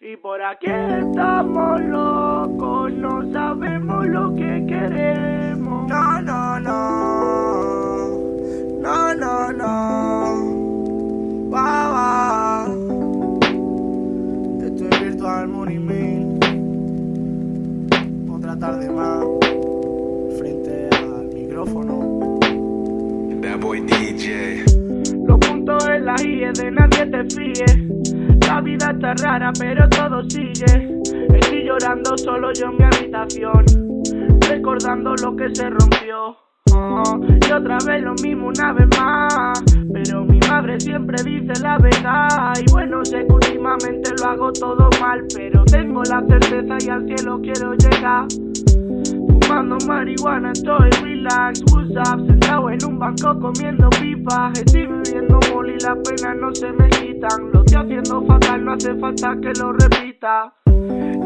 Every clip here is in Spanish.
Y por aquí estamos locos, no sabemos lo que queremos. No, no, no. No, no, no. Va, va. Esto es Virtual Money Mail. Otra tarde más. Frente al micrófono. That boy DJ. Los puntos en la IE de nadie te fíe. La vida está rara, pero todo sigue. Estoy llorando solo yo en mi habitación, recordando lo que se rompió. Oh, y otra vez lo mismo una vez más. Pero mi madre siempre dice la verdad. Y bueno, sé que últimamente lo hago todo mal. Pero tengo la certeza y al cielo quiero llegar. Fumando marihuana, estoy relax, what's up Sentado en un banco comiendo pipas. Estoy bebiendo mol y las penas no se me quitan. Lo estoy haciendo fatal, no hace falta que lo repita.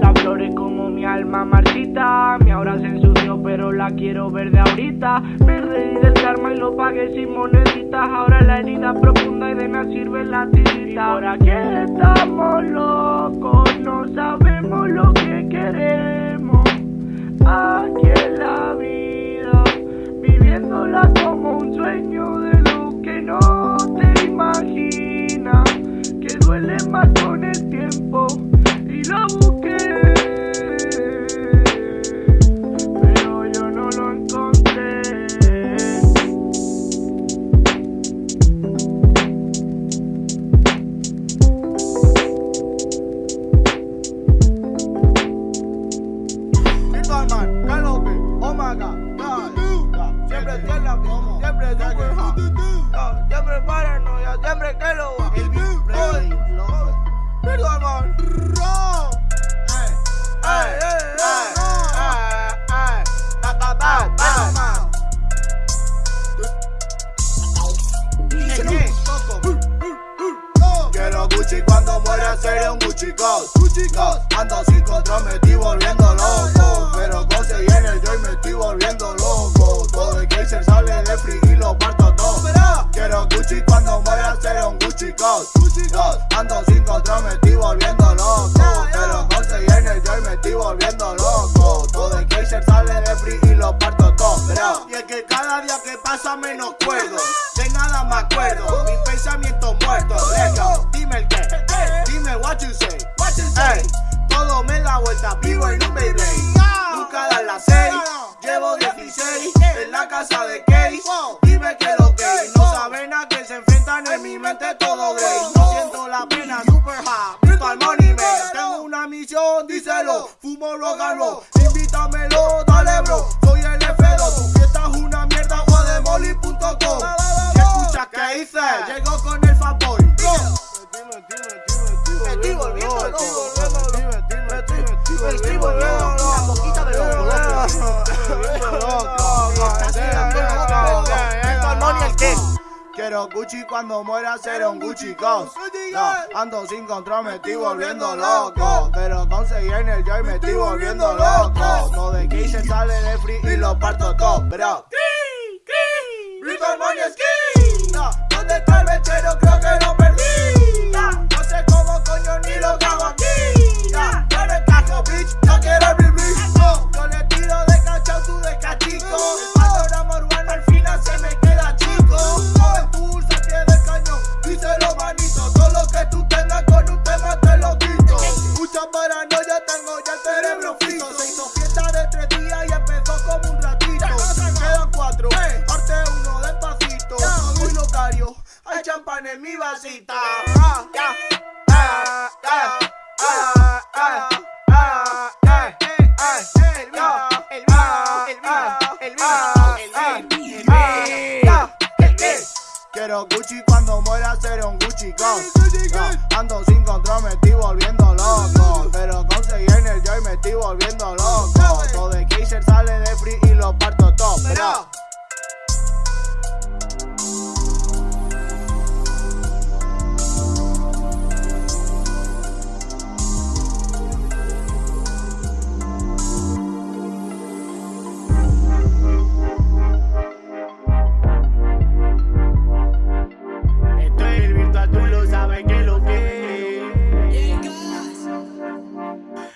La flores como mi alma marchita. Mi ahora se ensució pero la quiero ver de ahorita. Me reí del karma y lo pagué sin moneditas. Ahora la herida profunda y de nada sirve la tirita. Y por aquí estamos locos, no sabemos lo que queremos aquí en la vida, viviéndola como un sueño de lo que no te imaginas, que duele más Quiero Gucci cuando muera seré un Gucci Ghost. No, Ando sin control, me estoy volviendo loco. Pero conseguí en el joy, me estoy volviendo loco. Todo de se sale de free y lo parto todo, bro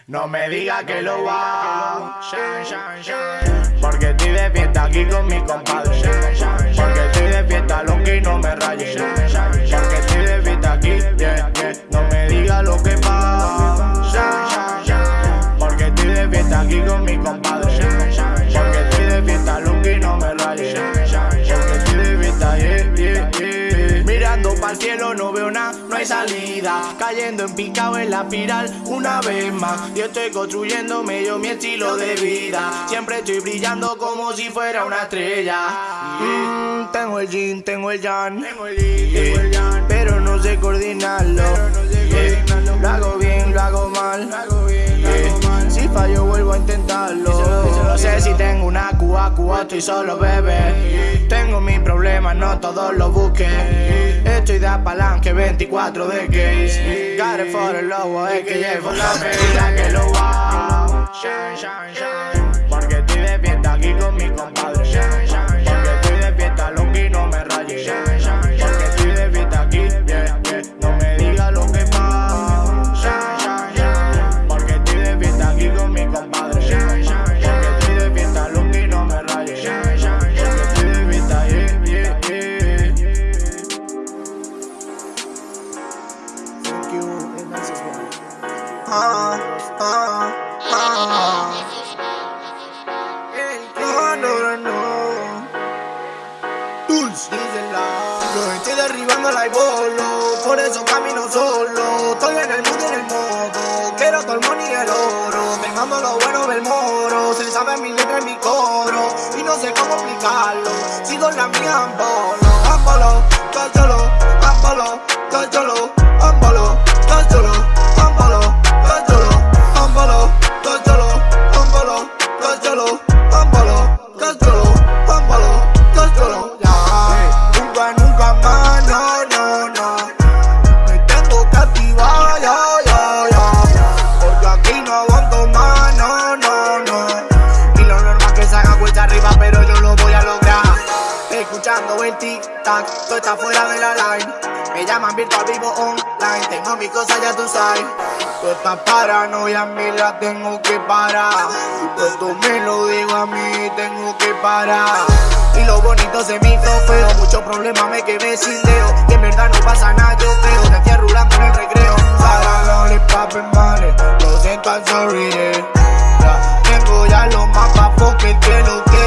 No me diga que lo va. Porque estoy de fiesta aquí con mi compadre. Porque estoy de fiesta, lo que no me raye. Porque estoy de fiesta aquí, yeah, yeah. No me diga lo que pasa. Porque estoy de fiesta aquí con mi compadre. Cielo no veo nada, no hay salida. Cayendo en picado en la espiral una vez más. Yo estoy construyendo medio mi estilo de vida. Siempre estoy brillando como si fuera una estrella. Mm, tengo el jean, tengo el yan. Yeah, Pero no sé coordinarlo. Yeah, Lo hago bien, lo hago mal. Fallo vuelvo a intentarlo. No sé si tengo una cuba, cuba, estoy solo bebé. Tengo mis problemas, no todos los busques. Estoy de palanque 24 de case. Got for the lobo, es que llevo la medida que lo va. Porque derribando la bolo, por eso camino solo. Estoy en el mundo y en el modo. Quiero todo el money y el oro. Te mando lo bueno del moro. Se sabe mi letra y mi coro. Y no sé cómo explicarlo. Sigo en la mía, ambolo. Ambolo, cállalo, ambolo, cállalo, ambolo, cállalo, mis cosas ya tú sabes. Toda esta paranoia a mí la tengo que parar. Pues tú me lo digo a mí, tengo que parar. Y lo bonito se me hizo feo, muchos problemas me quedé sin dedo. Que en verdad no pasa nada, yo creo. Te estoy rulando en el recreo. Para le papen males, lo siento, I'm sorry, yeah. Ya, Tengo ya los mapas porque que lo que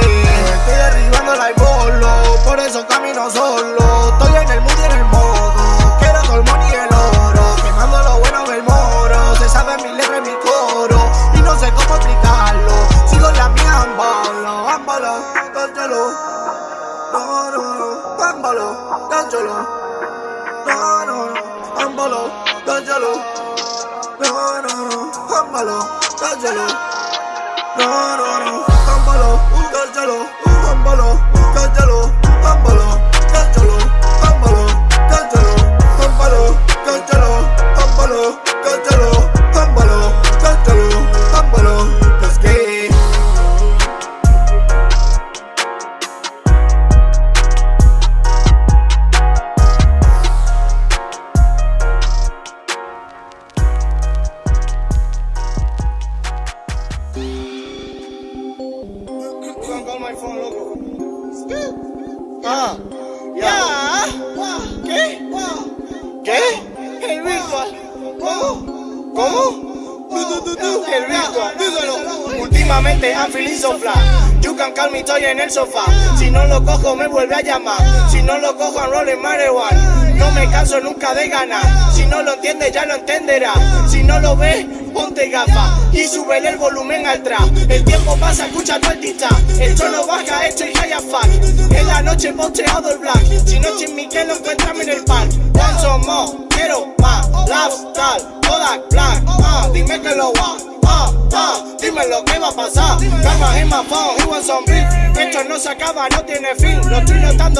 Estoy derribando la bolo, por eso camino solo. Estoy en el mood ambolo, cállalo. No, no, no, ambolo, cállalo. No, no, no, ambolo, cállalo. No, no, no, ámbalo, cállalo, ámbalo, cállalo, en el sofá. Si no lo cojo, me vuelve a llamar. Si no lo cojo, I'm rolling marijuana. No me canso nunca de ganar. Si no lo entiendes, ya lo entenderá. Si no lo ves, ponte gafas y súbele el volumen al trap.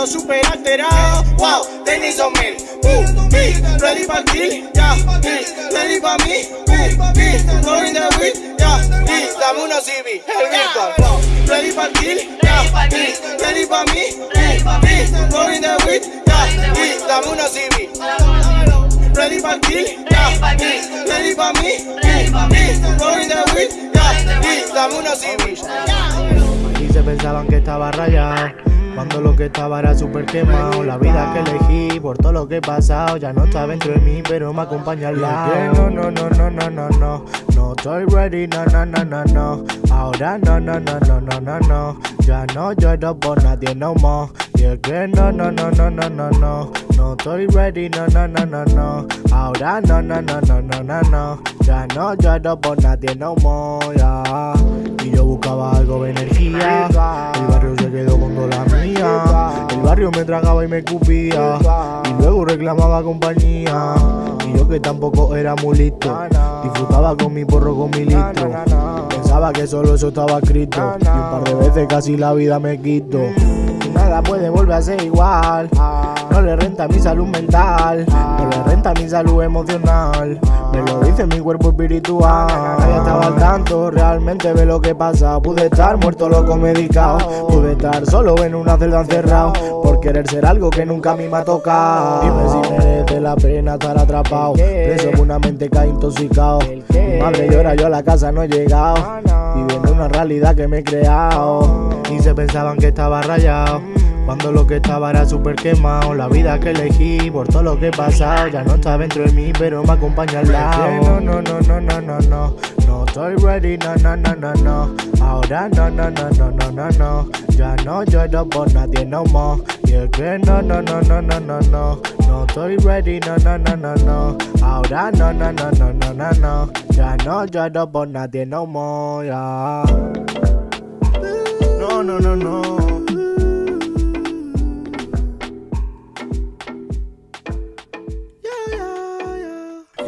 Súper alterado. Wow, they need some milk. Uh, me, ready para kill. Ya, me, ready para mí. Uh, me, rolling the. Ya, me, dame CB. El virtual. Wow, ready para kill. Ya, me, ready para mí. Uh, me, rolling the. Ya, me, dame unos CB. Ready para kill. Ya, me, ready para mí. Uh, me, Aquí se pensaban que estaba rayado. Cuando lo que estaba era super quemado La vida que elegí por todo lo que he pasado Ya no está dentro de mí pero me acompaña al lado No, no, no, no, no, no, no No estoy ready, no, no, no, no, no Ahora no, no, no, no, no, no, no Ya no lloro por nadie no more Y es que no, no, no, no, no, no, no No estoy ready, no, no, no, no, no Ahora no, no, no, no, no, no, no Ya no lloro por nadie no more, ya Y yo buscaba algo de energía El barrio me tragaba y me cupía Y luego reclamaba compañía. Y yo que tampoco era muy listo Disfrutaba con mi porro, con mi litro. Pensaba que solo eso estaba escrito. Y un par de veces casi la vida me quito Nada puede volver a ser igual no le renta mi salud mental, no le renta mi salud emocional. Me lo dice mi cuerpo espiritual. Nadie estaba al tanto, realmente ve lo que pasa. Pude estar muerto, loco, medicado. Pude estar solo en una celda encerrado. Por querer ser algo que nunca a mí me ha tocado. Dime si merece la pena estar atrapado. Preso con una mente que ha intoxicado. Mi madre llora, yo a la casa no he llegado. Viviendo una realidad que me he creado. Y se pensaban que estaba rayado. Cuando lo que estaba era super quemado La vida que elegí por todo lo que he pasado Ya no está dentro de mí pero me acompaña al lado No, no, no, no, no, no, no No estoy ready, no, no, no, no, no Ahora no, no, no, no, no, no, no Ya no lloro por nadie no more Y es que no, no, no, no, no, no, no No estoy ready, no, no, no, no, no Ahora no, no, no, no, no, no, no Ya no lloro por nadie no more, ya No, no, no, no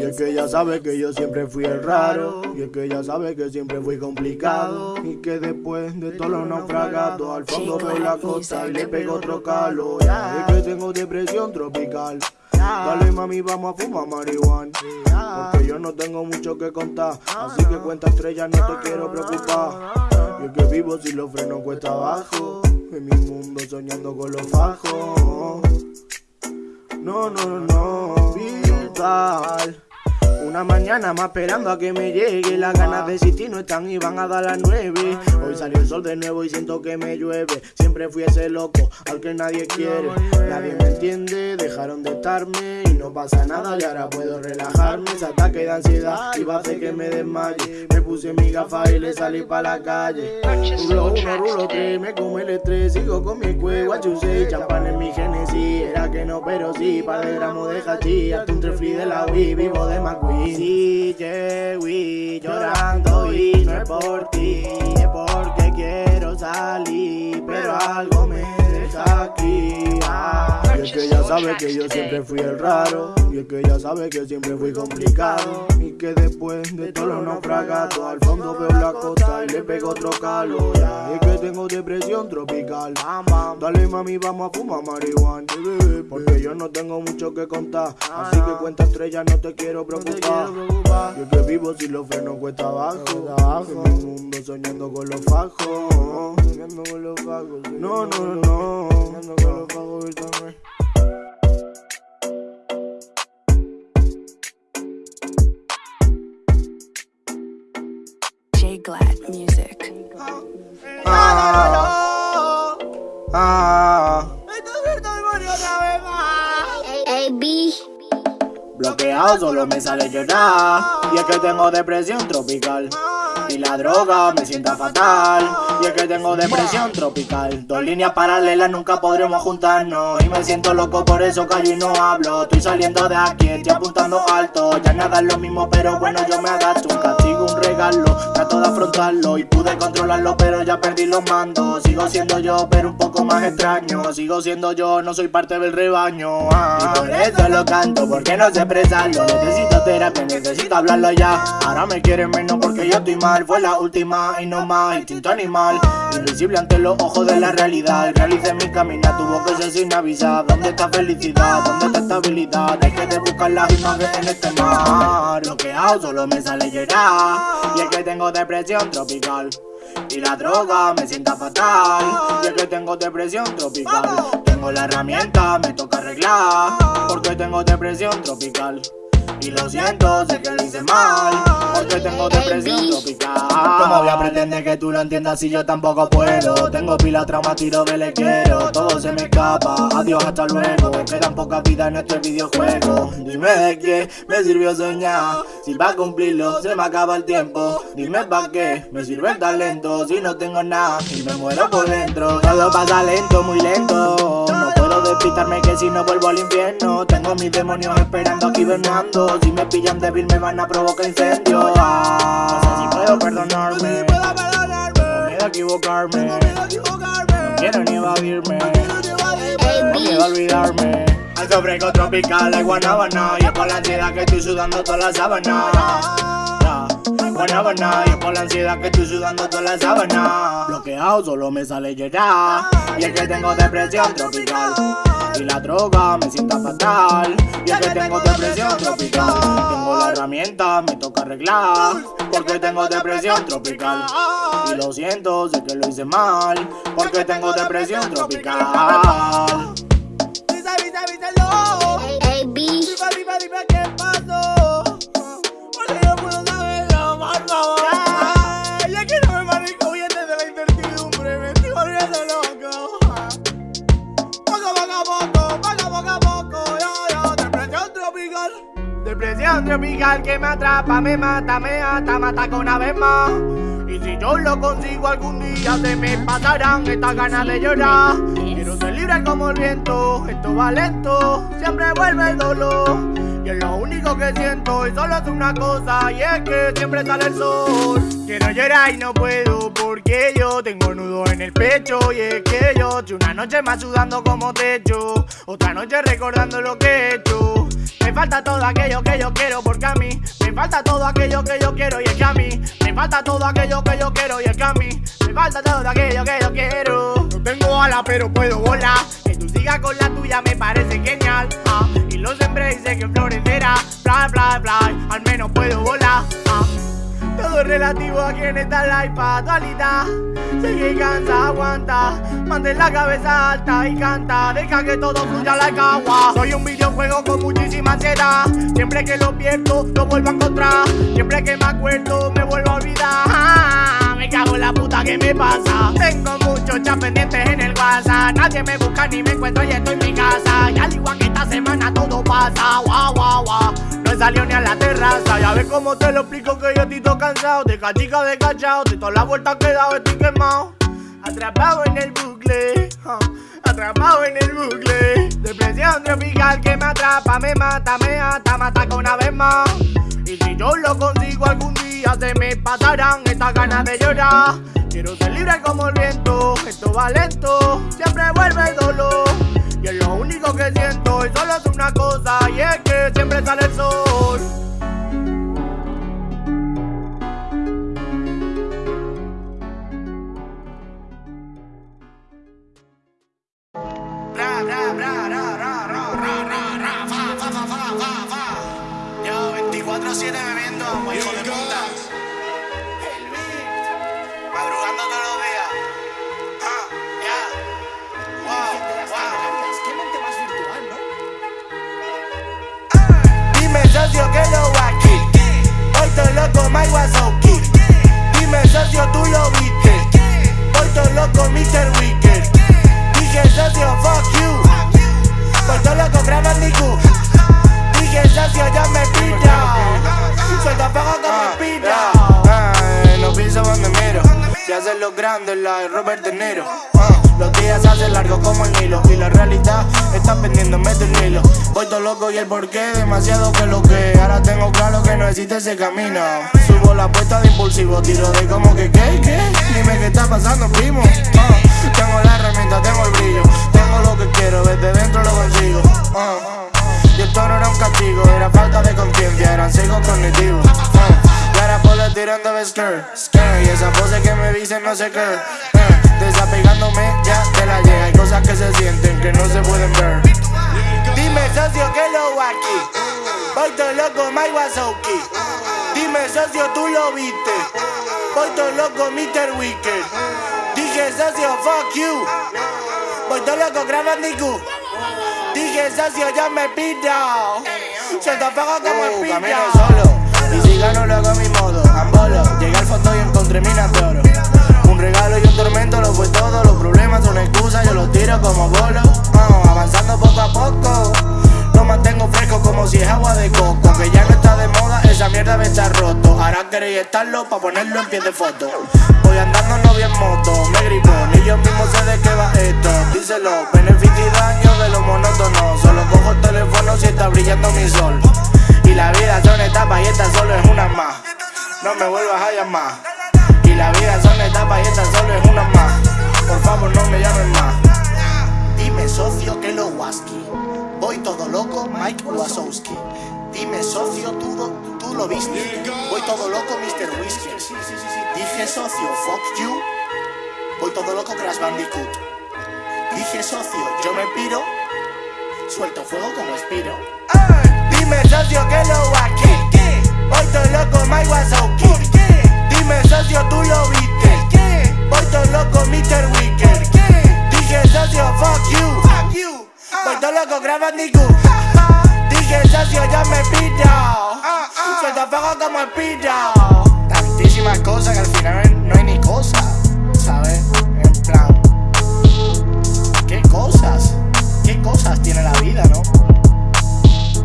Y es que ella sabe que yo siempre fui el raro. Y es que ella sabe que siempre fui complicado. Y que después de todos los naufragados, al fondo veo la costa y le pego otro calo. Y es que tengo depresión tropical. Dale mami, vamos a fumar marihuana. Porque yo no tengo mucho que contar. Así que cuenta estrellas, no te quiero preocupar. Y es que vivo si los frenos cuesta abajo. En mi mundo soñando con los fajos. No, no, no, no. Vital. Una mañana más esperando a que me llegue Las ganas de existir no están y van a dar las nueve Hoy salió el sol de nuevo y siento que me llueve. Siempre fui ese loco al que nadie quiere. Nadie me entiende, dejaron de estarme Y no pasa nada. Y ahora puedo relajarme Ese ataque de ansiedad. Iba a hacer que me desmaye. Me puse mi gafa y le salí pa' la calle. Rulo uno, rulo tres, me como el estrés. Sigo con mi cuello, say Champán en mi genesis, era que no pero sí Par de gramos de hachís, hasta un trefli de la Wii Vivo de McQueen. Sí, llegué llorando y no es por ti, es porque quiero salir, pero algo me aquí. Ah. Y es que ella sabe que yo siempre fui el raro, y es que ella sabe que siempre fui complicado, y que después de todos los naufragados al fondo veo la costa y le pego otro calor. Y es que tengo depresión tropical. Dale mami, vamos a fumar marihuana, porque yo no tengo mucho que contar, así que cuenta estrellas, no te quiero preocupar. Yo que vivo si los frenos cuesta abajo. En mi mundo soñando con los fajos. Soñando con los fajos. No, no, no. Soñando con los fajos también. J Glad Music. Ah, ah. Bloqueado solo me sale llorar Y es que tengo depresión tropical Y la droga me sienta fatal Y es que tengo depresión tropical. Dos líneas paralelas nunca podremos juntarnos. Y me siento loco por eso callo y no hablo. Estoy saliendo de aquí, estoy apuntando alto. Ya nada es lo mismo pero bueno yo me adapto Un castigo, un regalo, trato de afrontarlo. Y pude controlarlo pero ya perdí los mandos. Sigo siendo yo pero un poco más extraño. Sigo siendo yo, no soy parte del rebaño. Ah. Y por eso lo canto, porque no sé expresarlo. Necesito terapia, necesito hablarlo ya. Ahora me quieren menos porque yo estoy mal. Fue la última y no más, instinto animal Invisible ante los ojos de la realidad. Realicé mi camino, tuvo que ser sin avisar. ¿Dónde está felicidad? ¿Dónde está estabilidad? Hay que de buscar las imágenes en este mar. Bloqueado, solo me sale llorar. Y es que tengo depresión tropical. Y la droga me sienta fatal. Y es que tengo depresión tropical. Tengo la herramienta, me toca arreglar. Porque tengo depresión tropical y lo siento, sé que lo hice mal Porque tengo depresión tropical. ¿Cómo voy a pretender que tú lo entiendas si yo tampoco puedo? Tengo pila, trauma, tiro, quiero Todo se me escapa, adiós, hasta luego. Quedan pocas vidas en este videojuego. Dime de qué me sirvió soñar. Si va a cumplirlo, se me acaba el tiempo. Dime pa' qué me sirve el talento. Si no tengo nada y me muero por dentro. Todo pasa lento, muy lento. No puedo despistarme que si no vuelvo al infierno. Tengo mis demonios esperando aquí venando. Si me pillan débil, me van a provocar incendio. Ah, no sé si puedo perdonarme. Tengo miedo a equivocarme. No quiero ni evadirme. Miedo a olvidarme. Al sobrego tropical de Guanabana Y es por la ansiedad que estoy sudando toda la sábana Ya, Guanabana Y por la ansiedad que estoy sudando toda la sábana Bloqueado solo me sale llorar Y es que tengo depresión tropical y la droga me sienta fatal Y es que tengo depresión tropical Tengo la herramienta, me toca arreglar Porque tengo depresión tropical Y lo siento, sé que lo hice mal Porque tengo depresión tropical. Dime, dime, dime qué pasó. Depresión tropical que me atrapa, me mata, me ata, mata con una vez más. Y si yo lo consigo algún día se me pasarán estas ganas de llorar. Quiero ser libre como el viento, esto va lento, siempre vuelve el dolor. Y es lo único que siento y solo es una cosa y es que siempre sale el sol. Quiero llorar y no puedo porque yo tengo nudo en el pecho y es que yo estoy una noche más sudando como techo, otra noche recordando lo que he hecho. Me falta todo aquello que yo quiero porque a mí me falta todo aquello que yo quiero y es que a mí me falta todo aquello que yo quiero y es que a mí me falta todo aquello que yo quiero. No tengo alas pero puedo volar. Que tú sigas con la tuya me parece genial. ah. Y lo sembré y sé que florecerá. Bla bla bla. Al menos puedo volar. ah. Todo es relativo a quien está la dualidad. Sé que cansa, aguanta. Mantén la cabeza alta y canta. Deja que todo fluya la agua. Soy un videojuego con muchísima ansiedad. Siempre que lo pierdo, lo vuelvo a encontrar. Siempre que me acuerdo, me vuelvo a olvidar. Me cago en la puta que me pasa. Tengo muchos chats pendientes en el WhatsApp. Nadie me busca ni me encuentro y estoy en mi casa. Y al igual que esta semana todo pasa. Guau, guau, guau. No he salido ni a la terraza. Ya ves cómo te lo explico que yo estoy todo cansado. De cachica de cachao. De todas las vueltas que dado estoy quemado. Atrapado en el bucle. Atrapado en el bucle. Depresión tropical que me atrapa, me mata, me ata, mata con una vez más. Y si yo lo consigo algún día se me pasarán estas ganas de llorar. Quiero ser libre como el viento, esto va lento, siempre vuelve el dolor. Y es lo único que siento y solo es una cosa y es que siempre sale el sol. Yo 24-7 bebiendo, muy hijo de puta. Madrugando todos los días. Ah, ya. Dime socio que lo aquí. Hoy todo loco Mike Wazowski. Dime socio tú lo viste. Hoy todo loco Mr. Wicker. Dije socio fuck you. Hoy todo loco Graba Niku. Dije socio ya me pilla. Suelta fuego como pilla. No pienso donde miro. Se hacen los grandes la de Robert De Niro. Los días se hacen largos como el Nilo Y la realidad está pendiéndome del Nilo Voy todo loco y el porqué demasiado que lo que Ahora tengo claro que no existe ese camino Subo la apuesta de impulsivo Tiro de como que qué, Dime qué está pasando primo Ah, Tengo la tengo el brillo. Tengo lo que quiero, desde dentro lo consigo. Ah, Y esto no era un castigo Era falta de conciencia, eran ciegos cognitivos. Ah, Y ahora le tirando de skirt, skirt. Y esa pose que me dicen no sé qué. Eh, Desapegándome ya de la llega. Hay cosas que se sienten que no se pueden ver. Dime socio que lo aquí Voy todo loco Mike Wazowski. Dime socio tú lo viste Voy todo loco Mr. Wicker DJ socio, fuck you. Voy todo loco, graba Niku. DJ socio, ya me pido. Se te como el uh, pido. Camino solo, y si gano lo hago a mi modo. Ambolo, llegué al fondo y encontré minas de oro. Un regalo y un tormento lo fue todo. Los problemas son excusas, yo los tiro como bolo. Vamos, avanzando poco a poco. Lo mantengo fresco como si es agua de coco. Que ya no está de moda, esa mierda me está roto. Ahora queréis estarlo pa' ponerlo en pie de foto. Díselo, beneficio y daño de lo monótono. Solo cojo el teléfono si está brillando mi sol. Y la vida son etapas y esta solo es una más. No me vuelvas a llamar. Y la vida son etapas y esta solo es una más. Por favor, no me llamen más. Dime, socio, que lo waski. Voy todo loco, Mike Wazowski. Dime, socio, tú, lo- tú lo viste. Voy todo loco, Mr. Whiskers. Dije, socio, fuck you. Voy todo loco, Crash Bandicoot. Dije, socio, yo me piro. Suelto fuego como espiro. Dime, socio, que lo waski. Voy todo loco, Mike Wazowski. Dime, socio, tú lo viste. Voy todo loco, Mr. Wicker. Dije, socio, fuck you. Voy todo loco, Crash Bandicoot. Dije, socio, yo me piro. Suelto fuego como espiro. Tantísimas cosas que al final tiene la vida, no?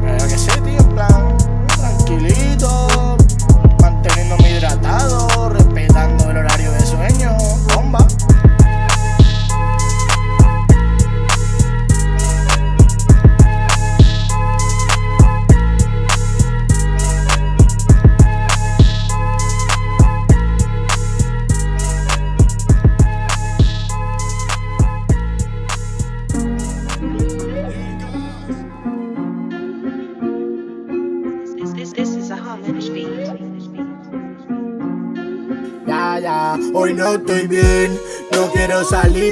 Pero que sé, tío, en plan. Tranquilito.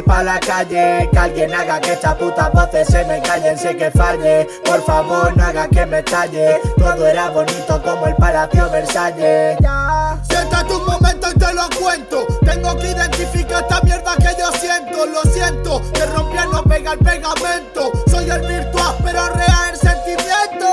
Pa' la calle. Que alguien haga que estas putas voces se me callen. Sé que falle. Por favor, no haga que me estalle. Todo era bonito como el Palacio Versalles. Siéntate un momento y te lo cuento. Tengo que identificar esta mierda que yo siento. Lo siento, que rompí no pega el pegamento. Soy el virtual, pero real el sentimiento.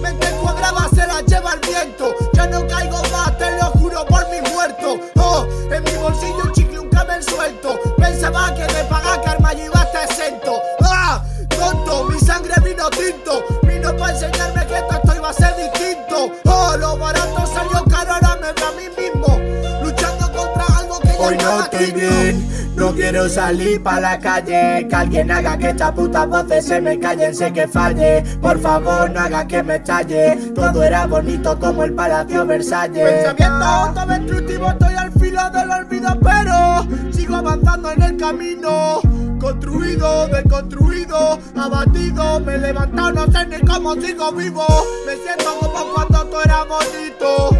Mente cuadrada se la lleva el viento. Ya no caigo más, te lo juro por mi muerto. Oh, en mi bolsillo un chicle, suelto. Pensaba que de pagar karma yo iba a estar exento. Ah, tonto, mi sangre vino tinto. Vino para enseñarme que esto iba a ser distinto. Oh, lo barato salió caro, ahora me veo a mí mismo. Luchando contra algo que Hoy no estoy bien, no quiero salir pa' la calle. Que alguien haga que estas putas voces se me callen, sé que falle. Por favor, no haga que me estalle. Todo era bonito como el Palacio Versalles. Pensamiento autodestructivo, estoy al del olvido, pero sigo avanzando en el camino. Construido, deconstruido, abatido, me he levantado, no sé ni cómo sigo vivo. Me siento como cuando todo era bonito,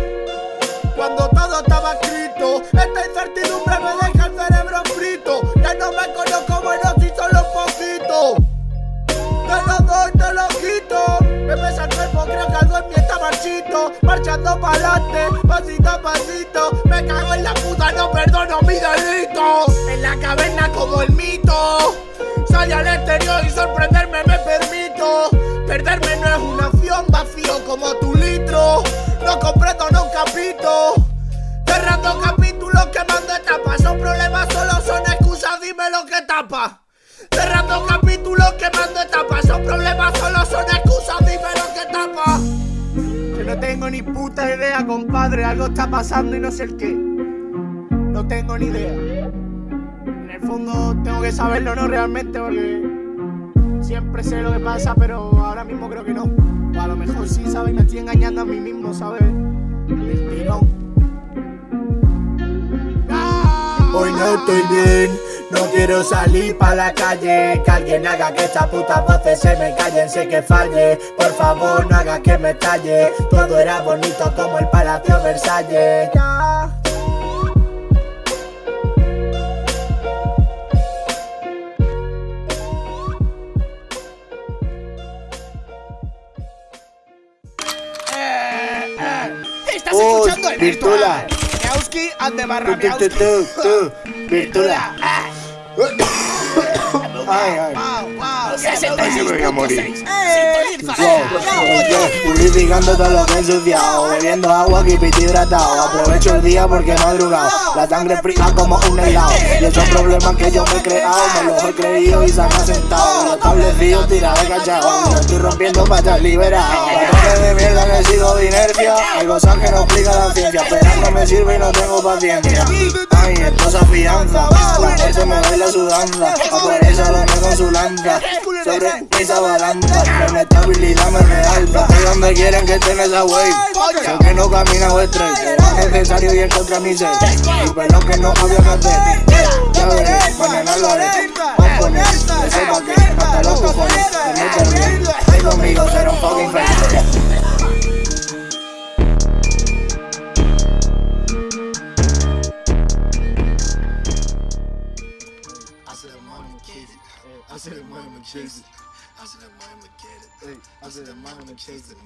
cuando todo estaba escrito. Esta incertidumbre me deja el cerebro frito. Ya no me conozco, bueno, si solo un poquito. Te lo doy, te lo quito. Me pesa en mí está marchito. Marchando pa'lante, pasito a pasito. Me cago en la puta, no perdono mi delito. En la caverna como el mito. Salí al exterior y sorprenderme me permito. Perderme no es una opción, vacío como tu litro. No completo, no capito. Cerrando capítulos, quemando etapas. Son problemas, solo son excusas, dime lo que tapa. Cerrando capítulos, quemando etapas. Son problemas, solo son excusas, no tengo ni puta idea, compadre. Algo está pasando y no sé el qué. No tengo ni idea. En el fondo tengo que saberlo, ¿no? Realmente, porque siempre sé lo que pasa, pero ahora mismo creo que no. A lo mejor sí, ¿sabes? Me estoy engañando a mí mismo, ¿sabes? Tirón. Hoy no estoy bien, no quiero salir pa' la calle. Que alguien haga que estas putas voces se me callen, sé que falle. Por favor, no haga que me estalle. Todo era bonito como el Palacio Versalles. Ya. Estás Uy, escuchando el Virtula. virtual. Miauski and the Ay, ay. Wow, wow. Ay, me voy a morir. Purificando todo lo que he ensuciado Bebiendo agua que piti hidratado. Aprovecho el día porque he madrugado. La sangre fría como un helado. Y esos problemas que yo me he creado Me los he creído y se han asentado. Los establecido tira de cachao. Me estoy rompiendo para estar liberado Patrones de mierda que sigo de inercia. Hay cosas que no explica la ciencia. Pero no me sirve y no tengo paciencia Ay, esto es afianza La gente me baila su danza A me con su lanza Sobre esa balanza Mi estabilidad me realza Estoy donde quieren que esté en esa wave Sé que no camina o straight Era necesario ir contra mi ser Y perdón que no había que hacer Ya veré, mañana lo haré Componer, que sepa que hasta los cojones Me meto bien, ven conmigo ser un fucking fake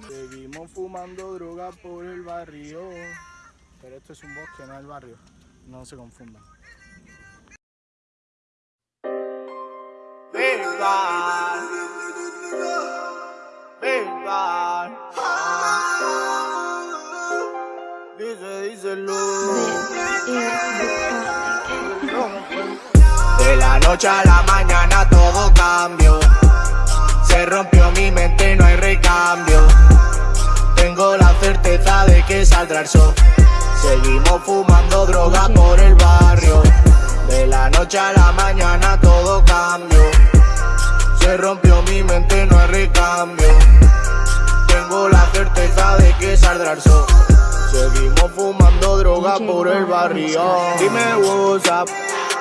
Seguimos fumando droga por el barrio. Pero esto es un bosque, no el barrio. No se confundan. Dice, díselo. De la noche a la mañana todo cambió. Se rompió mi mente, no hay recambio. Tengo la certeza de que saldrá el sol. Seguimos fumando droga por el barrio. De la noche a la mañana todo cambió. Se rompió mi mente, no hay recambio. Tengo la certeza de que saldrá el sol. Seguimos fumando droga por el barrio. Dime WhatsApp,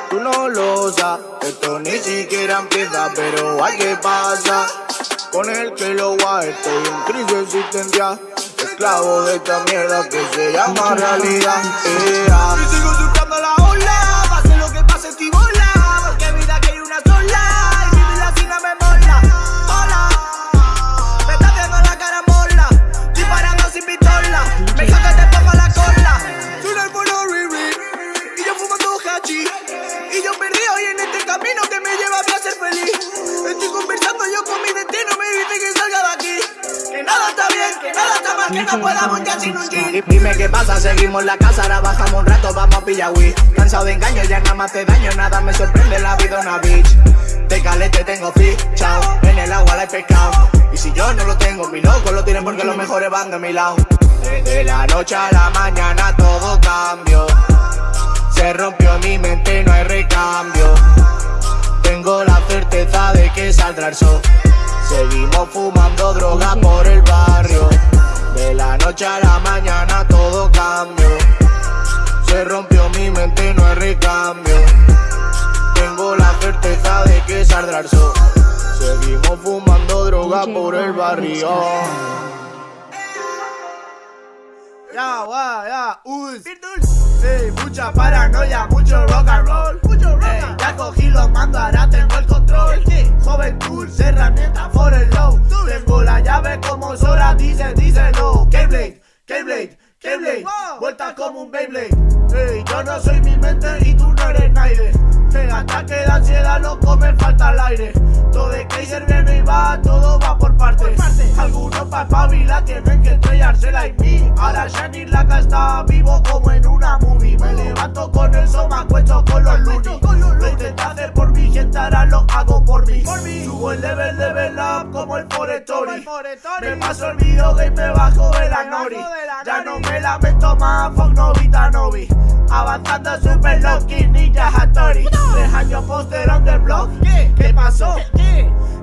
tú no lo sabes. Esto ni siquiera empieza, pero hay que pasa. Con el que lo va, estoy en crisis existencial. Esclavo de esta mierda que se llama realidad. Yeah. Que no podamos ya sin un jean. Dime qué pasa, seguimos la casa, ahora bajamos un rato, vamos a pillar weed. Cansado de engaños, ya nada más te daño, nada me sorprende la vida una bitch. De calete tengo fichao, en el agua la he pescado. Y si yo no lo tengo, mi loco lo tienen porque los mejores van de mi lado. Desde la noche a la mañana todo cambió. Se rompió mi mente, no hay recambio. Tengo la certeza de que saldrá el sol. Seguimos fumando droga por el barrio. De la noche a la mañana todo cambió. Se rompió mi mente, no hay recambio. Tengo la certeza de que saldrá el sol. Seguimos fumando droga por el barrio. Ya, ya, us. Ey, mucha paranoia, mucho rock and roll. Cogí los mandos, ahora tengo el control. Juventud, herramienta for el low. Tengo la llave como Sora, dice, díselo. Keyblade, Keyblade, Keyblade. Vuelta como un Beyblade. Ey, yo no soy mi mente y tú no eres nadie. Ey, ataque de ansiedad, loco, me falta el aire. Todo de Kaiser viene y va, todo va por partes. Algunos pa' espabilar tienen que estrellársela y mí. Ahora Shani Laka está vivo como en una movie. Me levanto con el sol, me acuesto con los lunis. Lo intenté hacer por mi gente, ahora lo hago por mí. Subo el level, level up como el Forestory. Me paso el video game, me bajo de la nori. Ya no me lamento más, fuck Novita Novi. Avanzando super lucky, ninja Hattori. Poster on the block. ¿Qué pasó?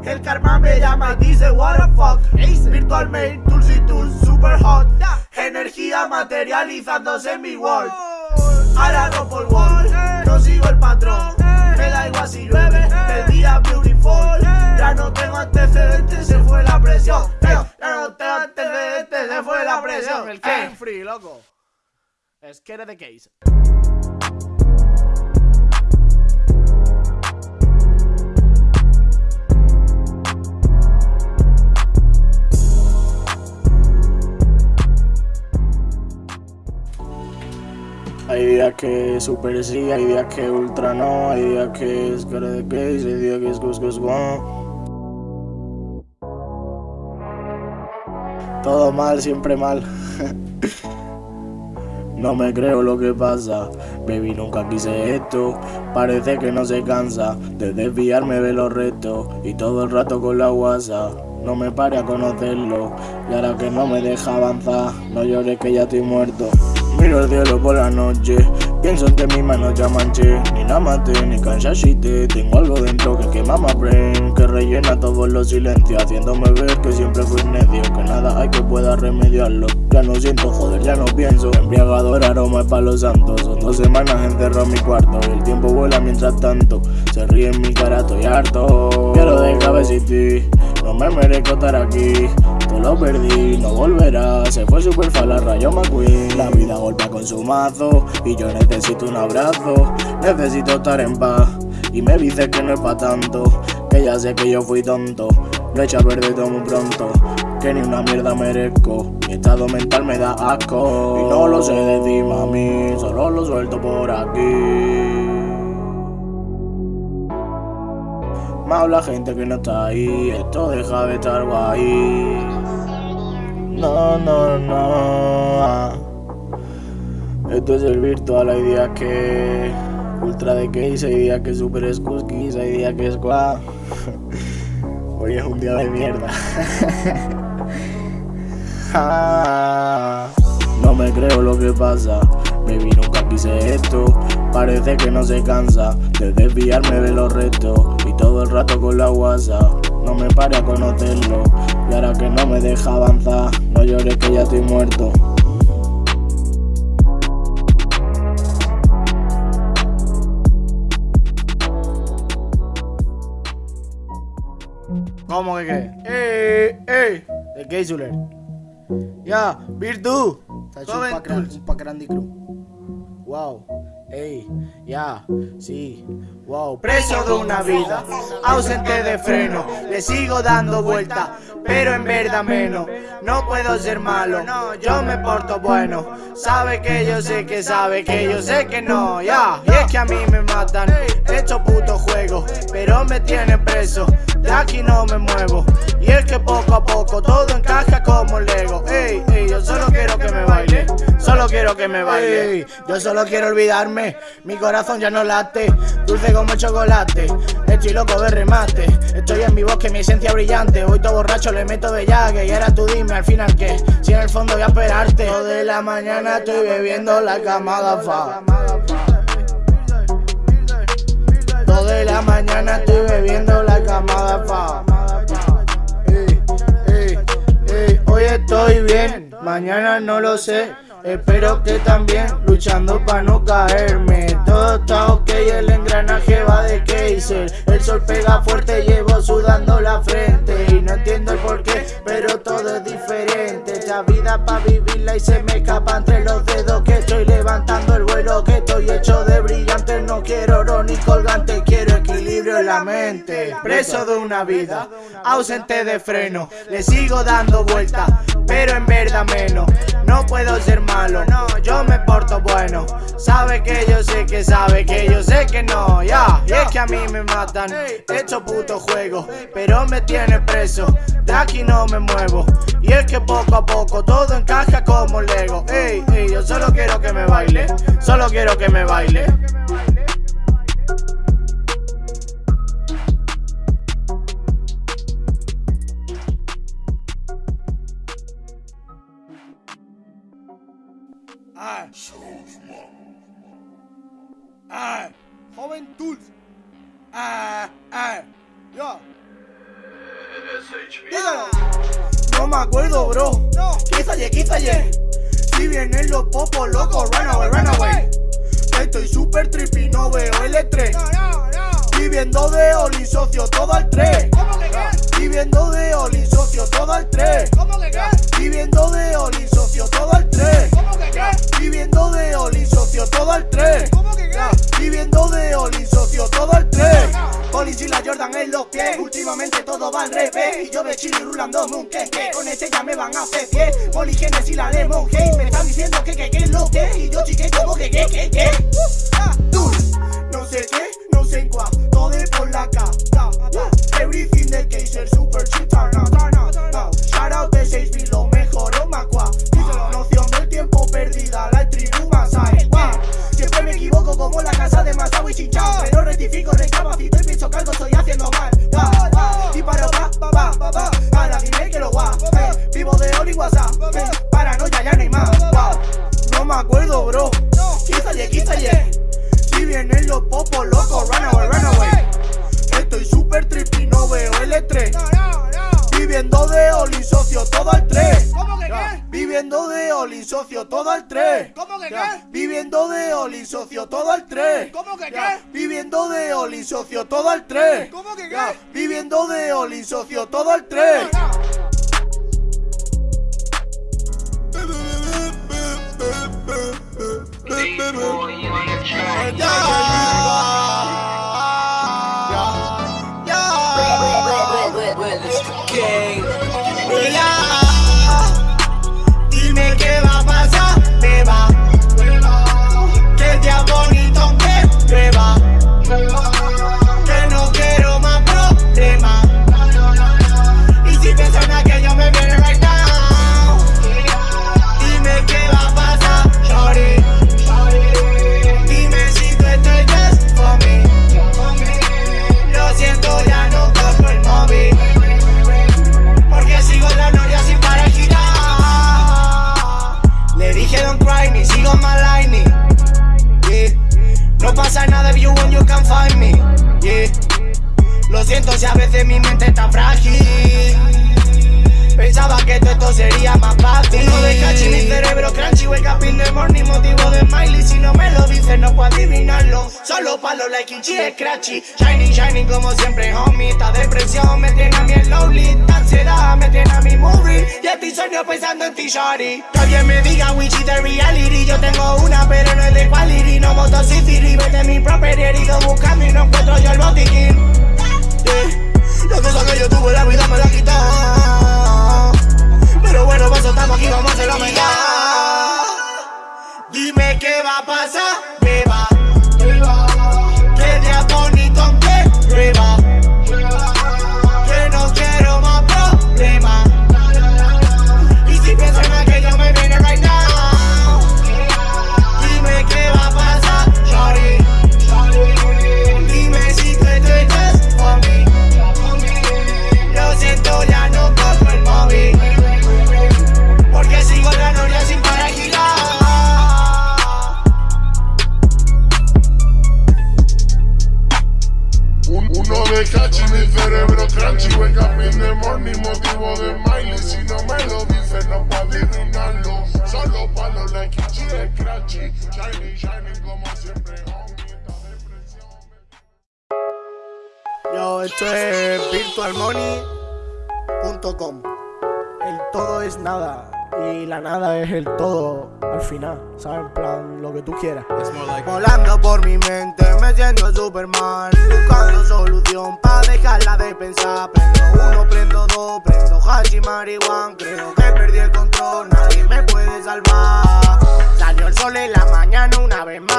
El karma me llama, dice what the fuck. Virtual main, Tulsi Tools, super hot. Energía materializándose en mi world. Ahora no por wall, no sigo el patrón. Me da igual si llueve, el día beautiful. Ya no tengo antecedentes, se fue la presión. Ya no tengo antecedentes, se fue la presión. El Game Free, loco. Es que eres de case. Hay días que super sí, hay días que ultra no, hay días que es cara de hay días que es gus gus Todo mal, siempre mal. No me creo lo que pasa, baby nunca quise esto, parece que no se cansa de desviarme de los restos y todo el rato con la guasa. No me pare a conocerlo y ahora que no me deja avanzar, no llores que ya estoy muerto. Miro el cielo por la noche. Pienso en que mi mano ya manché. Ni la ni canchashite Tengo algo dentro que quema más brain Que rellena todos los silencios Haciéndome ver que siempre fui necio Que nada hay que pueda remediarlo. Ya no siento, joder, ya no pienso. Embriagador aroma de palos santos. Son dos semanas encerrado en mi cuarto. Y el tiempo vuela mientras tanto. Se ríe en mi cara, estoy harto. Quiero de cabeciti No me merezco estar aquí Todo lo perdí, no volverá Se fue super la rayo McQueen. La vida golpea con su mazo. Y yo necesito un abrazo. Necesito estar en paz. Y me dice que no es pa' tanto. Que ya sé que yo fui tonto. Lo he hecho a todo muy pronto. Que ni una mierda merezco. Mi estado mental me da asco. Y no lo sé decir mami. Solo lo suelto por aquí Me habla gente que no está ahí, esto deja de estar guay. No, no, no. Esto es el virtual, hay días que ultra de case, hay días que super escuskis, hay días que es guau. Hoy es un día de mierda. no me creo lo que pasa, baby nunca quise esto. Parece que no se cansa de desviarme de los retos todo el rato con la guasa No me pare a conocerlo Y ahora que no me deja avanzar No llores que ya estoy muerto ¿Cómo que qué? ¡Ey! ¡Ey! De Keisuler. Ya, Virtu. Pack grande crew. Wow. Ey, ya, sí, wow. Preso de una vida, ausente de freno Le sigo dando vuelta, pero en verdad menos No puedo ser malo, no, yo me porto bueno. Sabe que yo sé que sabe que yo sé que no, ya Y es que a mí me matan, hecho puto juego Pero me tienen preso, de aquí no me muevo. Y es que poco a poco todo encaja como Lego. Ey, ey, yo solo quiero que me baile Solo quiero que me baile. Yo solo quiero olvidarme mi corazón ya no late, dulce como chocolate Estoy loco de remate, estoy en mi bosque, mi esencia brillante. Hoy todo borracho le meto de llague y ahora tú dime al final que Si en el fondo voy a esperarte. Todo de la mañana estoy bebiendo la camada fa Todo de la mañana estoy bebiendo la camada fa Hoy estoy bien, mañana no lo sé Espero que también luchando para no caerme. Todo está ok, el engranaje va de Kaiser. El sol pega fuerte, llevo sudando la frente. Y no entiendo el porqué, pero todo es diferente. Esta vida para vivirla y se me escapa entre los dedos. Que estoy levantando el vuelo, que estoy hecho de brillante. No quiero oro ni colgante, quiero equilibrio en la mente. Preso de una vida, ausente de freno. Le sigo dando vueltas, menos. No puedo ser malo, no, yo me porto bueno. Sabe que yo sé que sabe que yo sé que no, ya. Y es que a mí me matan, hecho puto juego Pero me tiene preso, de aquí no me muevo. Y es que poco a poco todo encaja como Lego. Ey, ey, yo solo quiero que me baile, solo quiero que me baile Ay. Ay. Joven Tools. Ay, ay. Yo. No me acuerdo, bro. No. Quízalle, quízalle. Si vienen los popos locos, run away, run away. Estoy super trippy, no veo el estrés. No, no, no. Viviendo de Oli, socio, todo al 3. ¿Cómo que qué? Viviendo de Oli, socio, todo al 3. ¿Cómo que qué? Viviendo de Oli, socio, todo al 3. ¿Cómo que qué? Viviendo de Oli, socio, todo al 3. ¿Cómo que qué? Viviendo de Oli, socio, todo al 3. Oli y la Jordan en los pies. Últimamente todo va al revés. Y yo de chili rulando un que que con este ya me van a hacer pie. Poli y la Lemon Hey. Me están diciendo que que que lo que. Y yo chique como que que que que. Tú, no no sé qué, no sé en cuá, todo es por la cata. Everything del Kaiser, super shit, tarna. Shout out de 6 lo mejor, o macua. la noción del tiempo perdida, la tribu más hay, Siempre me equivoco como la casa de Masawi Shinchao. Pero rectifico, recapacito y pienso que algo estoy haciendo mal. Solo palo like es scratchy. Shining, shining como siempre, homie. Esta depresión me tiene a mí en lonely. Esta ansiedad me tiene a mi movie. Y estoy sueño pensando en ti, shawty. Que alguien me diga which is the reality. Yo tengo una, pero no es de quality. No motocyclity, vete mi property. Herido buscando y no encuentro yo el botiquín. Yeah. La cosa que yo tuve, la vida me la quitó. Pero bueno, pues estamos aquí, vamos a hacerlo mejor. Dime qué va a pasar, beba. Que cachi, mi cerebro crunchy Wake up in the morning, motivo de Miley Si no me lo dices, no puedo adivinarlo. Solo palo like Ichi es scratchy Shiny, shiny como siempre, Yo, esto es virtualmoney.com. El todo es nada y la nada es el todo al final, ¿sabes? En plan, lo que tú quieras. Volando por mi mente, me siento Superman. Buscando solución para dejarla de pensar. Prendo uno, prendo dos, prendo hash y marihuana. Creo que perdí el control, nadie me puede salvar. Salió el sol en la mañana una vez más.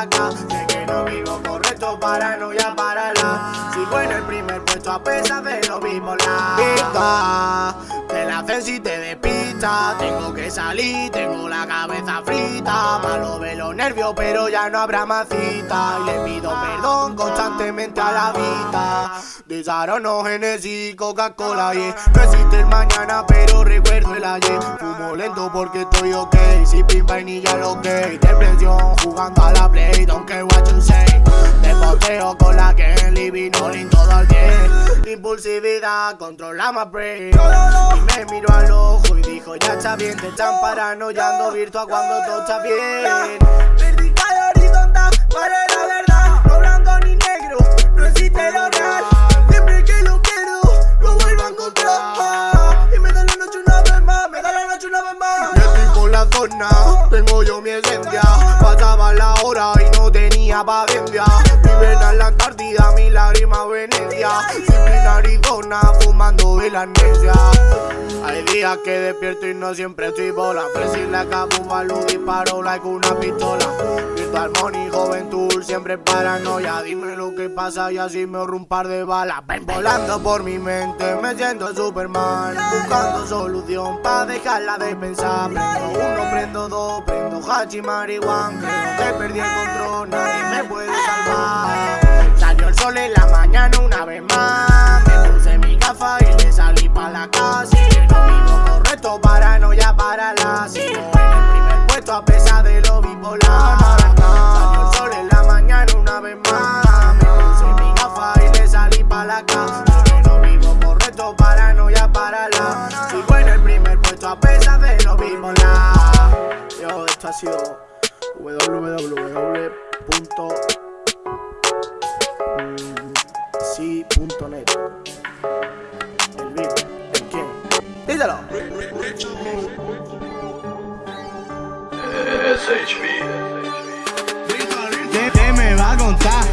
La casa. Sé que no vivo correcto, paranoia para la. Sigo en el primer puesto a pesar de lo bipolar. Pista, te la si te despista. Tengo que salir, tengo la cabeza frita. Malo de los nervios, pero ya no habrá más cita. Y le pido perdón constantemente a la vida. Desarono, Genesis, Coca-Cola, yeah. No existe el mañana, pero recuerdo el ayer. Fumo lento porque estoy ok. Si pin vainilla lo que. Depresión jugando a la play, don't care what you say. Te poteo con la que en living, no todo al 10. Impulsividad, controla my brain. Y me miro al ojo y dijo, ya está bien, te están paranoiando virtual cuando todo está bien. Vertical horizontal, para la verdad, no blanco ni negro, no existe lo real. Siempre que lo quiero, lo vuelvo a encontrar. Y me da la noche una vez más, me da la noche una vez más. Yo estoy por la zona, tengo yo mi esencia. Pasaba la hora y no tenía paciencia. Viven en la Antártida, mi lágrima Venecia. Siempre en Arizona, fumando la amnesia. Hay días que despierto y no siempre estoy bola. Presi la capufa, luz disparo like una pistola. Virtual money, juventud, siempre paranoia. Dime lo que pasa y así me ahorro un par de balas. Ven volando por mi mente, me siento Superman. Buscando solución pa' dejarla de pensar. Prendo uno, prendo dos, prendo hachi marihuana. Creo que perdí el control, nadie me puede salvar. Salió el sol en la mañana una vez más. Me puse mi gafa y le salí pa' la casa. Lo mismo correcto, paranoia para la. En el primer puesto a pesar de lo bipolar. Salió el sol en la mañana una vez más. Me puse mi gafa y le salí pa' la casa. Lo mismo correcto, paranoia para la. Sigo en el primer puesto a pesar de lo bipolar. Yo, esto ha sido www. Sí.net El beat, el quién. Díselo. ¿Qué, qué me va a contar?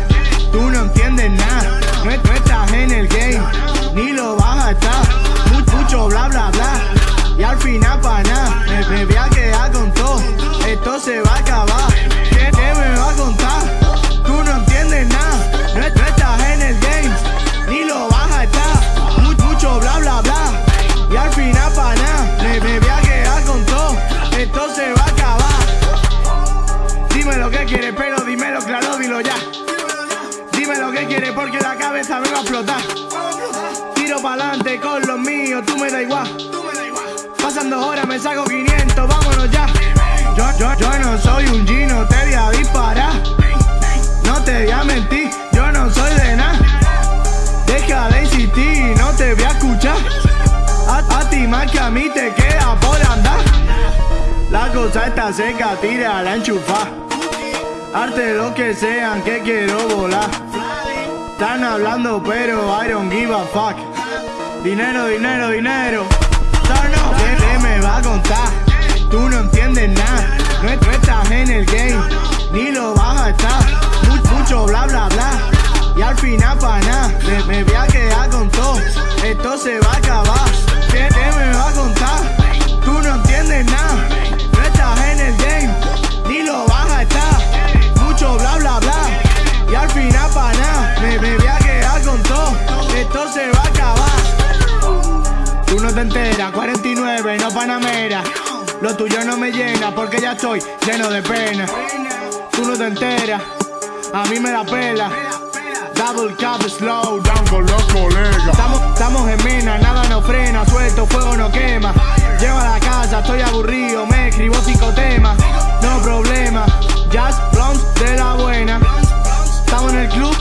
Tú no entiendes nada. No, estás en el game, ni lo vas a estar. Mu- mucho bla bla bla. Y al final para nada. Me, me voy a quedar con todo. Esto se va a acabar. ¿Qué, qué me va a contar? Tú no entiendes nada. No, estás en el game, ni lo vas a estar. Mu- mucho bla bla bla. Y al final para nada. Me, me voy a quedar con todo. Esto se va a acabar. Dime lo que quieres, pero dímelo claro, dilo ya. Dime lo que quieres porque la cabeza me va a explotar. Tiro pa'lante con los míos, tú me da igual. Horas me saco 500, vámonos ya. Yo, no soy un gino, te voy a disparar. No te voy a mentir, yo no soy de nada. Deja de insistir, no te voy a escuchar. A, a ti más que a mí te queda por andar. La cosa está seca, tira la enchufa. Arte lo que sean que quiero volar. Están hablando pero I don't give a fuck. Dinero, dinero, dinero. ¿Qué, qué me va a contar? Tú no entiendes nada. No, estás en el game, ni lo vas a estar. Mu- mucho bla bla bla. Y al final para nada. Me, me voy a quedar con todo. Esto se va a acabar. ¿Qué, qué me va a contar? Tú no entiendes nada. No estás en el game, Tú no te enteras, 49, no panamera. Lo tuyo no me llena porque ya estoy lleno de pena. Tú no te enteras, a mí me la pela. Double cup slow down con los colegas. Estamos, estamos en mina, nada nos frena, suelto, fuego no quema. Llego a la casa, estoy aburrido, me escribo cinco temas. No problema, jazz, blondes de la buena. Estamos en el club,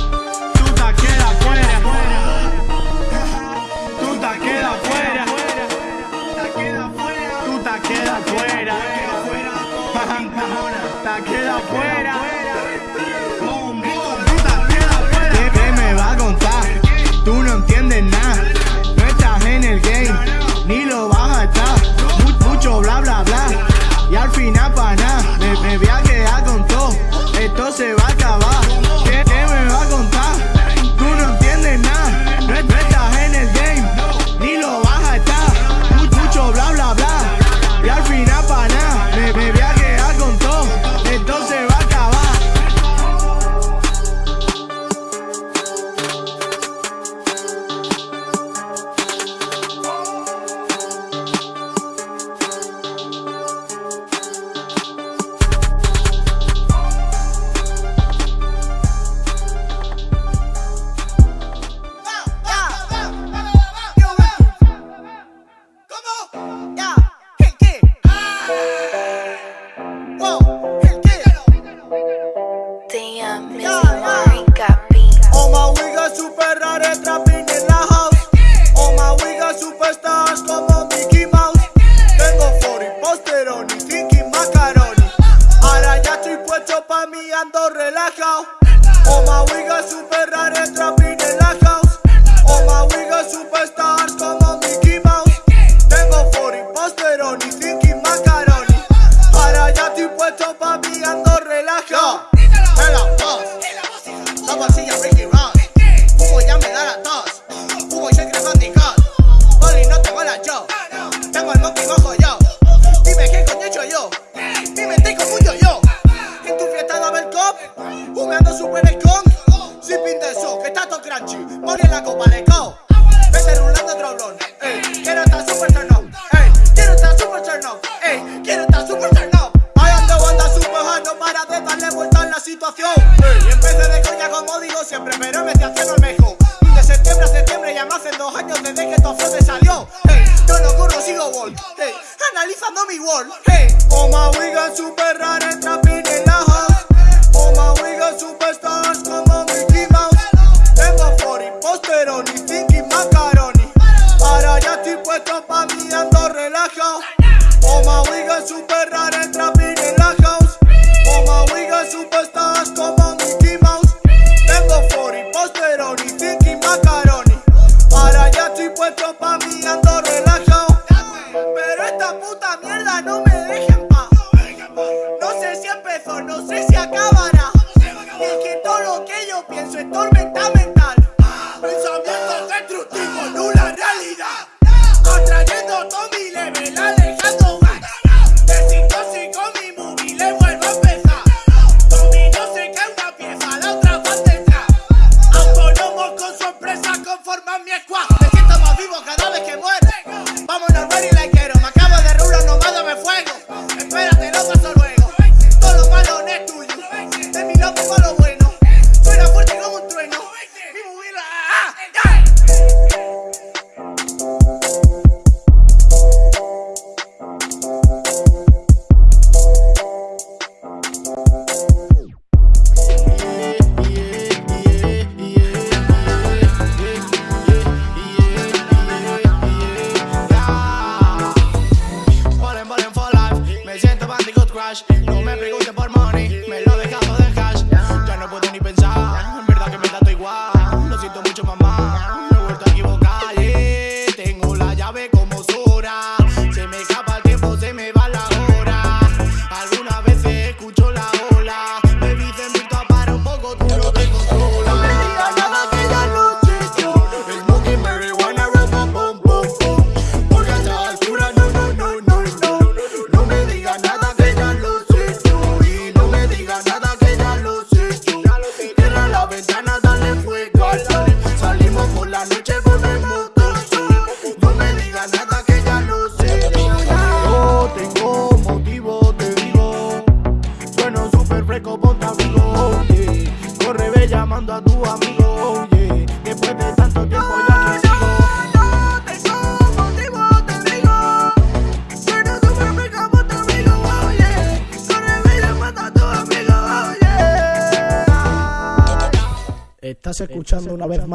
Te quedas fuera. ¿Qué, qué me va a contar? Tú no entiendes nada. No estás en el game, ni lo vas a estar. Mu- mucho bla bla bla. Y al final para nada. Me, me voy a quedar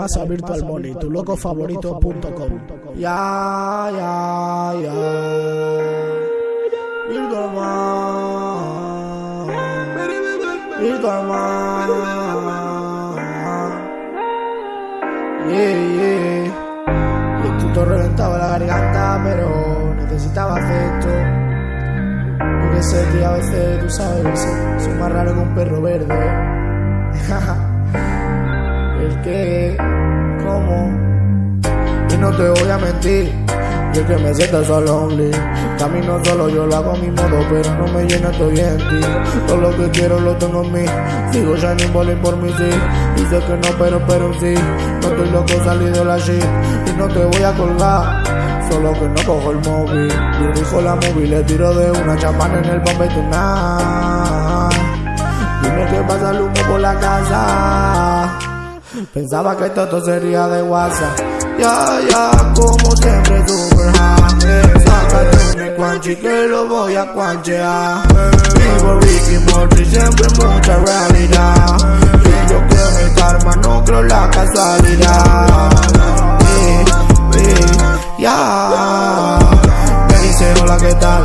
más a Virtual Money, tu loco favorito.com. Ya, ya, ya. Virtual Money. Virtual Money. Yeah, yeah. Y el tuto reventaba la garganta, pero necesitaba afecto. Yo que sé, tío, a veces tú sabes, soy, más raro que un perro verde. El que, cómo, y no te voy a mentir. Yo que me siento solo lonely Camino solo, yo lo hago a mi modo Pero no me llena, estoy en ti Todo lo que quiero lo tengo en mí. Sigo shining bowling por mi sí. Y sé que no, pero, pero sí. No estoy loco, salí de la shit Y no te voy a colgar. Solo que no cojo el móvil. Dirijo la móvil, le tiro de una champana en el Bombay Tonight Dime que pasa el humo por la casa Pensaba que todo sería de WhatsApp. Ya, ya, como siempre, super high. Sácate un cuanchi que lo voy a cuanchear. Vivo Ricky Morty, siempre mucha realidad. Y yo creo en el karma, no creo la casualidad. Ya. Me dice hola, ¿qué tal?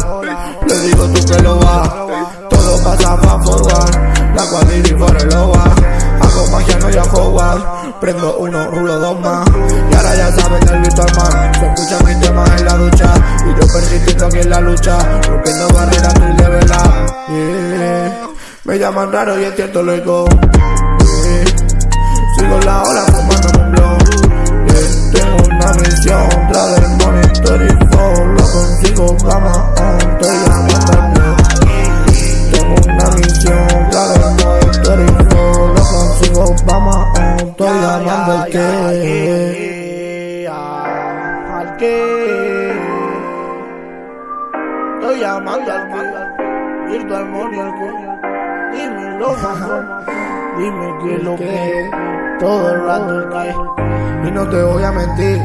Le digo tú que lo va. Todo pasa fa forward. La cuadrilla por el Hago magia, no ya Howard. Prendo uno, rulo dos más. Y ahora ya saben del virtual man. Se escucha mi tema en la ducha. Y yo persistiendo aquí en la lucha. Rompiendo barreras, estoy de verdad. Yeah. Me llaman raro y es cierto, luego. Yeah. Sigo la ola fumando un blog. Tengo una misión. Tras del monitor y flow. Lo consigo, cama on. Estoy al. Tengo una misión, estoy solo. Obama, estoy llamando al que. Al que. Estoy llamando al que. Virtual Money al que. Dímelo, mamá. Dime que lo que todo el rato cae. Y no te voy a mentir,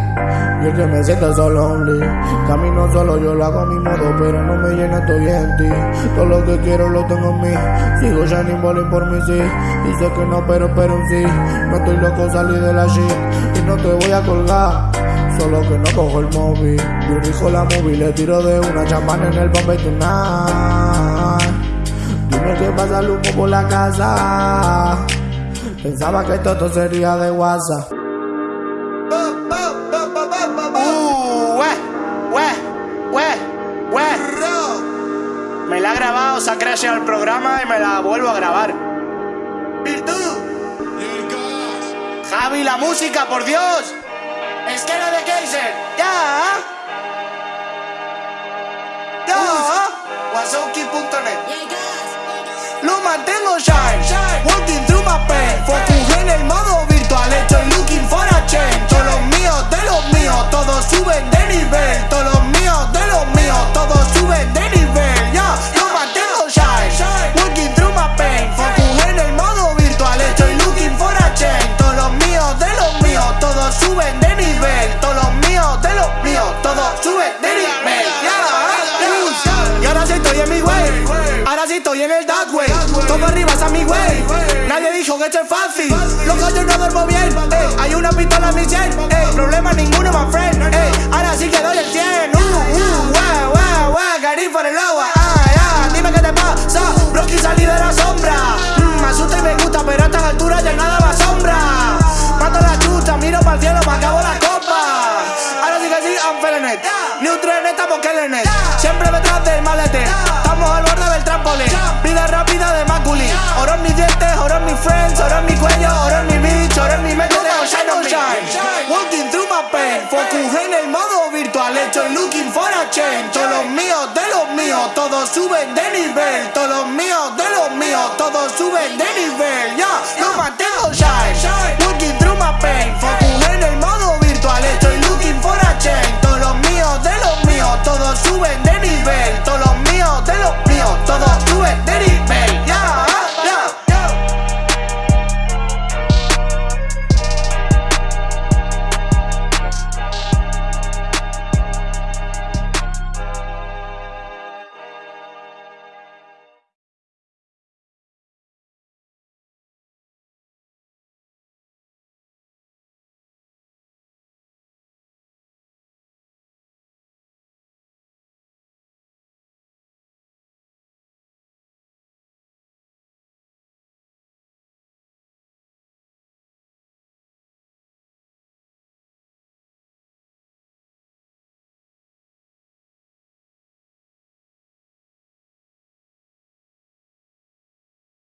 yo que me siento solo only. Camino solo, yo lo hago a mi modo, pero no me llena, estoy en ti. Todo lo que quiero lo tengo en mí. Sigo shining bowling por mí, sí. Sé que no, pero, pero sí. No estoy loco, salí de la shit. Y no te voy a colgar. Solo que no cojo el móvil. Dirijo la móvil, le tiro de una champana en el Bombay Tonight. Dime que pasa el humo por la casa. Pensaba que esto sería de WhatsApp. Uh, we, we, we. Me la ha grabado, se ha crecido el programa y me la vuelvo a grabar. Virtud. Javi, la música, por Dios. Esquera de Kaiser. Ya. Ya. Wasauki.net. Lo mantengo shine, walking pain. Focus en el modo virtual, estoy looking for a change. Todos los míos de los míos, todos suben de nivel. Todos los míos de los míos, todos suben de nivel. Ya, lo mantengo shine, walking through my pain. Focus en el modo virtual, estoy looking for a change. Todos los míos de los míos, todos suben de nivel. Todos los míos de los míos, todos suben de nivel. Ya. Y ahora sí estoy en mi way. Ahora sí estoy en el dark way. Todo arriba mi way. Que es fácil. Loco, yo no duermo bien. Hay una pistola en mi sien. Ey, problema ninguno, my friend. Ey, ahora sí que doy el 100. Uh, uh, guau, guau, Gary for el agua. Dime qué te pasa. Broski salí de la sombra. Mm, me asusta y me gusta, pero a estas alturas ya nada me asombra. Mato la chucha, miro para el cielo, me acabo la copa. Ahora sí que sí, I'm feeling it. Neutro en estamos killing it. Siempre detrás del malete. Estamos al borde del trampolín. Vida rápida de Maculi. Oro en mis friends, en mi cuello, oro en mi bitch, oro en mi mente de shine on shine. Walking through my pain, focus en el modo virtual, hecho looking for a change. Todos los míos de los míos, todos suben de nivel. Todos los míos de los míos, todos suben de nivel. Ya, yeah, no mantengo shine. Walking through my pain, focus en el modo virtual, hecho looking for a change. Todos los míos de los míos, todos suben de nivel. Todos los míos de los míos, todos suben de nivel.